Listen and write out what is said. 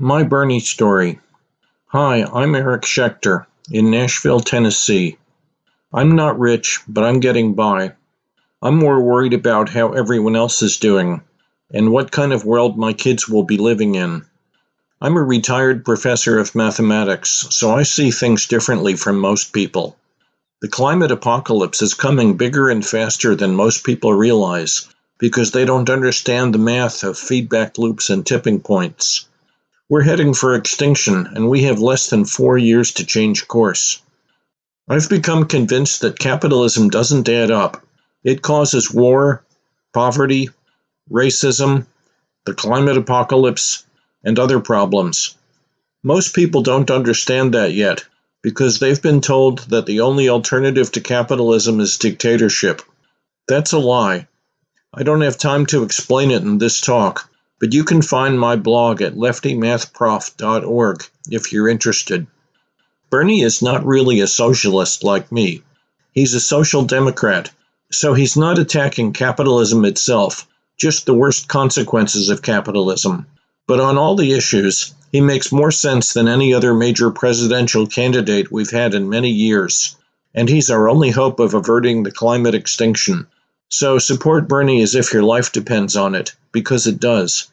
My Bernie Story. Hi, I'm Eric Schechter in Nashville, Tennessee. I'm not rich, but I'm getting by. I'm more worried about how everyone else is doing and what kind of world my kids will be living in. I'm a retired professor of mathematics, so I see things differently from most people. The climate apocalypse is coming bigger and faster than most people realize because they don't understand the math of feedback loops and tipping points. We're heading for extinction, and we have less than four years to change course. I've become convinced that capitalism doesn't add up. It causes war, poverty, racism, the climate apocalypse, and other problems. Most people don't understand that yet because they've been told that the only alternative to capitalism is dictatorship. That's a lie. I don't have time to explain it in this talk, but you can find my blog at leftymathprof.org if you're interested. Bernie is not really a socialist like me. He's a social democrat, so he's not attacking capitalism itself, just the worst consequences of capitalism. But on all the issues, he makes more sense than any other major presidential candidate we've had in many years, and he's our only hope of averting the climate extinction. So support Bernie as if your life depends on it, because it does.